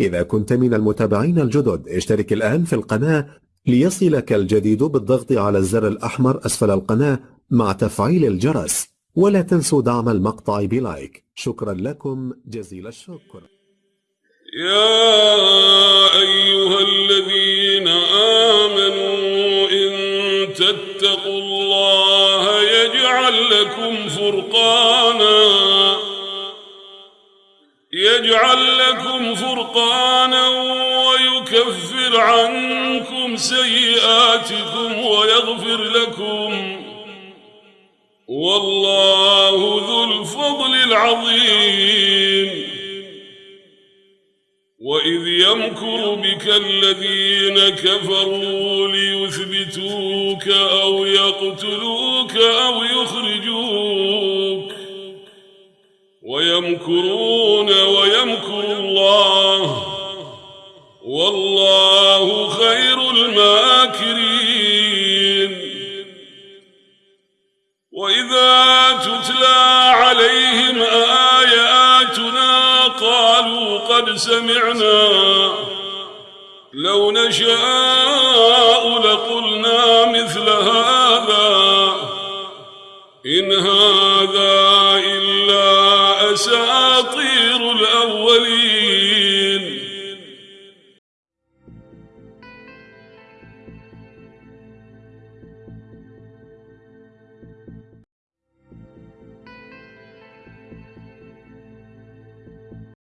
إذا كنت من المتابعين الجدد اشترك الآن في القناة ليصلك الجديد بالضغط على الزر الأحمر أسفل القناة مع تفعيل الجرس ولا تنسوا دعم المقطع بلايك. شكرا لكم جزيل الشكر. يجعل لكم فرقانا ويكفر عنكم سيئاتكم ويغفر لكم. والله ذو الفضل العظيم. وإذ يمكر بك الذين كفروا ليثبتوك أو يقتلوك أو يخرجوك. ويمكرون ويمكر الله. والله خير الماكرين. وإذا تتلى عليهم آياتنا قالوا قد سمعنا. لو نشاء لقلنا مثل هذا. إن هذا أساطير الأولين.